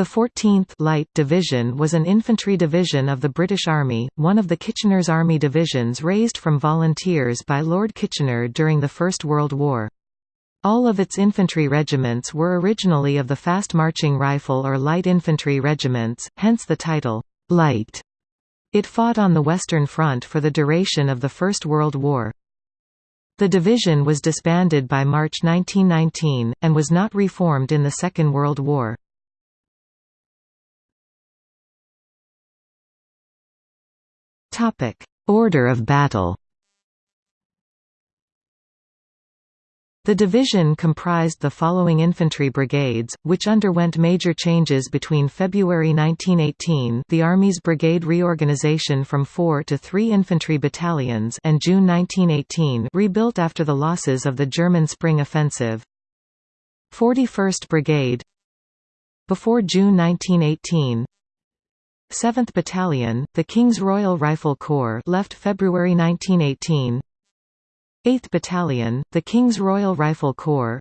The 14th Light Division was an infantry division of the British Army, one of the Kitchener's Army divisions raised from volunteers by Lord Kitchener during the First World War. All of its infantry regiments were originally of the fast-marching rifle or light infantry regiments, hence the title, "'Light'". It fought on the Western Front for the duration of the First World War. The division was disbanded by March 1919, and was not reformed in the Second World War. Order of battle. The division comprised the following infantry brigades, which underwent major changes between February 1918 the Army's brigade reorganization from four to three infantry battalions and June 1918 rebuilt after the losses of the German Spring Offensive. 41st Brigade. Before June 1918 7th Battalion, the King's Royal Rifle Corps left February 1918 8th Battalion, the King's Royal Rifle Corps.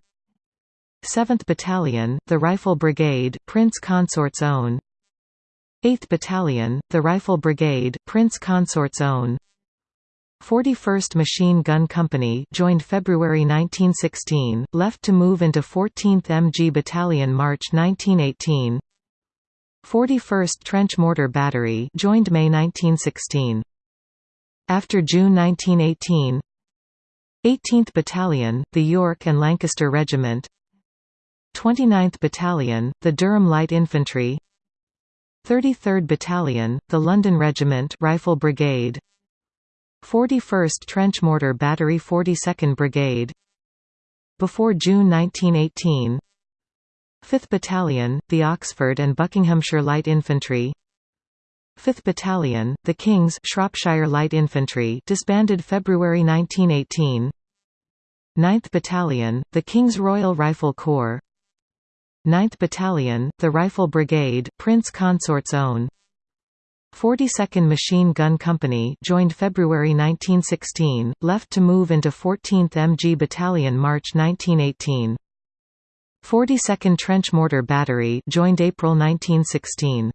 7th Battalion, the Rifle Brigade, Prince Consort's Own. 8th Battalion, the Rifle Brigade, Prince Consort's Own. 41st Machine Gun Company joined February 1916, left to move into 14th MG Battalion March 1918 41st Trench Mortar Battery joined May 1916. After June 1918 18th Battalion, the York and Lancaster Regiment. 29th Battalion, the Durham Light Infantry. 33rd Battalion, the London Regiment Rifle Brigade. 41st Trench Mortar Battery 42nd Brigade. Before June 1918 5th Battalion, the Oxford and Buckinghamshire Light Infantry. 5th Battalion, the King's Shropshire Light Infantry disbanded February 1918 9th Battalion, the King's Royal Rifle Corps. 9th Battalion, the Rifle Brigade Prince Consort's Own. 42nd Machine Gun Company joined February 1916, left to move into 14th MG Battalion March 1918 42nd Trench Mortar Battery joined April 1916.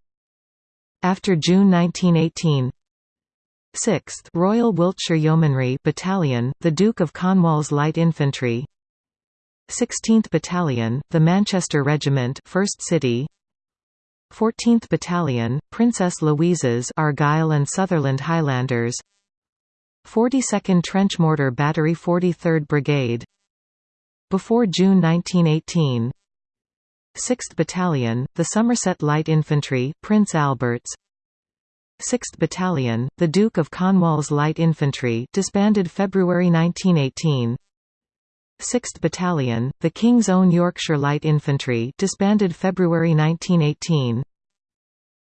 After June 1918 6th Royal Wiltshire Yeomanry Battalion, the Duke of Cornwall's Light Infantry. 16th Battalion, the Manchester Regiment 1st City. 14th Battalion, Princess Louise's Argyll and Sutherland Highlanders. 42nd Trench Mortar Battery 43rd Brigade before June 1918 6th Battalion, the Somerset Light Infantry Prince Albert's. 6th Battalion, the Duke of Cornwall's Light Infantry disbanded February 1918 6th Battalion, the King's Own Yorkshire Light Infantry disbanded February 1918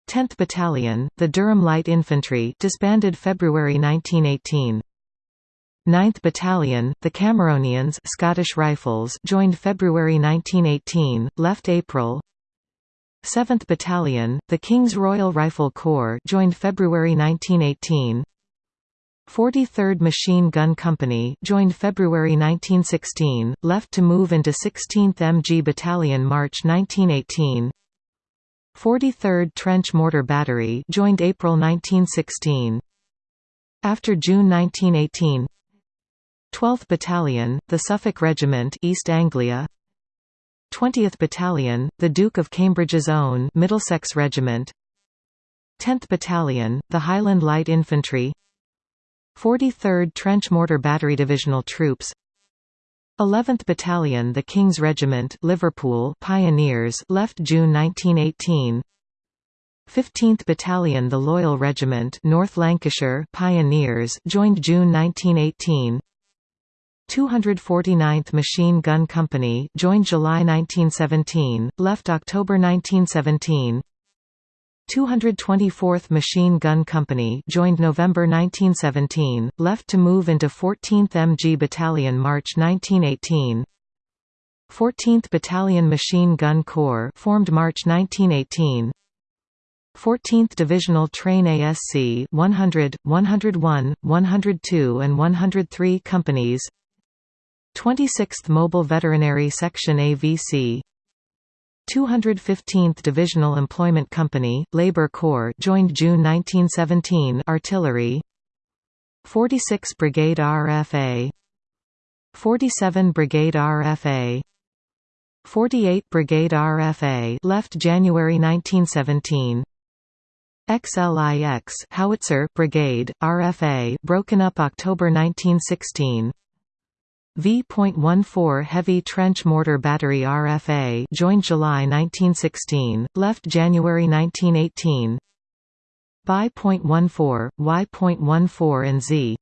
10th Battalion, the Durham Light Infantry disbanded February 1918 9th Battalion, the Cameronians Scottish Rifles joined February 1918, left April. 7th Battalion, the King's Royal Rifle Corps joined February 1918 43rd Machine Gun Company joined February 1916, left to move into 16th MG Battalion March 1918 43rd Trench Mortar Battery joined April 1916 After June 1918 12th Battalion, the Suffolk Regiment East Anglia. 20th Battalion, the Duke of Cambridge's Own Middlesex Regiment. 10th Battalion, the Highland Light Infantry. 43rd Trench Mortar Battery Divisional Troops. 11th Battalion the King's Regiment Liverpool Pioneers left June 1918 15th Battalion the Loyal Regiment North Lancashire Pioneers joined June 1918 249th Machine Gun Company joined July 1917, left October 1917 224th Machine Gun Company joined November 1917, left to move into 14th MG Battalion March 1918 14th Battalion Machine Gun Corps formed March 1918 14th Divisional Train ASC 100, 101, 102 and 103 companies 26th Mobile Veterinary Section AVC 215th Divisional Employment Company, Labor Corps joined June 1917 Artillery. 46 Brigade RFA 47 Brigade RFA 48 Brigade RFA left January 1917 XLIX Howitzer Brigade RFA broken up October 1916 V.14 Heavy Trench Mortar Battery RFA joined July 1916, left January 1918 Bi.14, Y.14 and Z.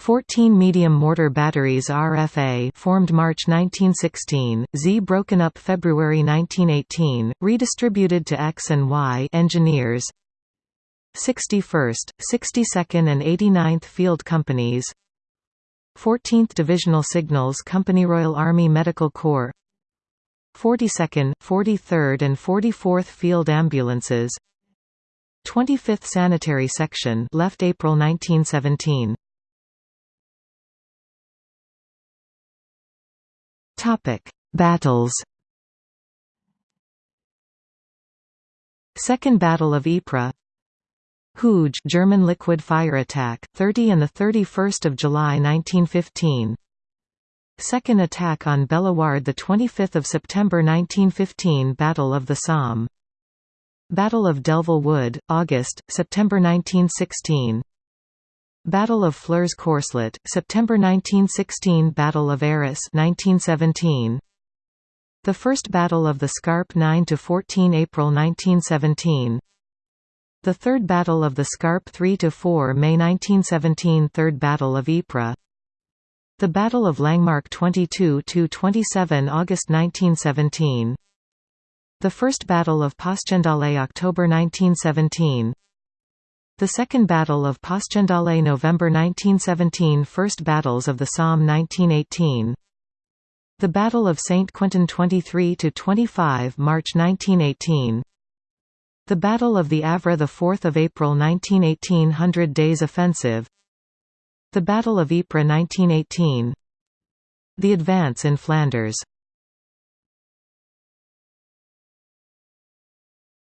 14 medium mortar batteries RFA formed March 1916, Z broken up February 1918, redistributed to X and Y engineers. 61st, 62nd and 89th Field Companies 14th Divisional Signals Company Royal Army Medical Corps. 42nd, 43rd and 44th Field Ambulances. 25th Sanitary Section left April 1917 Topic. Battles. Second Battle of Ypres Hooge German liquid fire attack 30 and the 31st of July 1915 Second attack on Bellewaerde the 25th of September 1915 Battle of the Somme. Battle of Delville Wood August September 1916 Battle of Flers-Courcelette September 1916 Battle of Arras 1917 The First Battle of the Scarpe 9 to 14 April 1917 the Third Battle of the Scarpe 3–4 May 1917 Third Battle of Ypres. The Battle of Langemarck 22–27 August 1917 The First Battle of Passchendaele October 1917 The Second Battle of Passchendaele November 1917 First Battles of the Somme 1918 The Battle of St. Quentin 23–25 March 1918 the Battle of the Avre 4 April 1918 Hundred Days Offensive. The Battle of Ypres 1918 The advance in Flanders.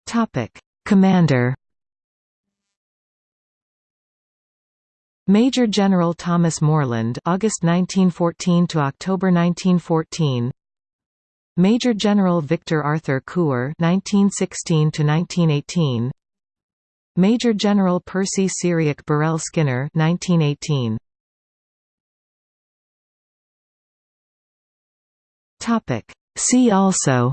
Topic. Commander. Major General Thomas Morland August 1914 to October 1914 Major General Victor Arthur Couper (1916–1918), Major General Percy Cyriac Burrell Skinner (1918). Topic. See also.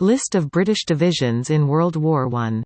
List of British divisions in World War I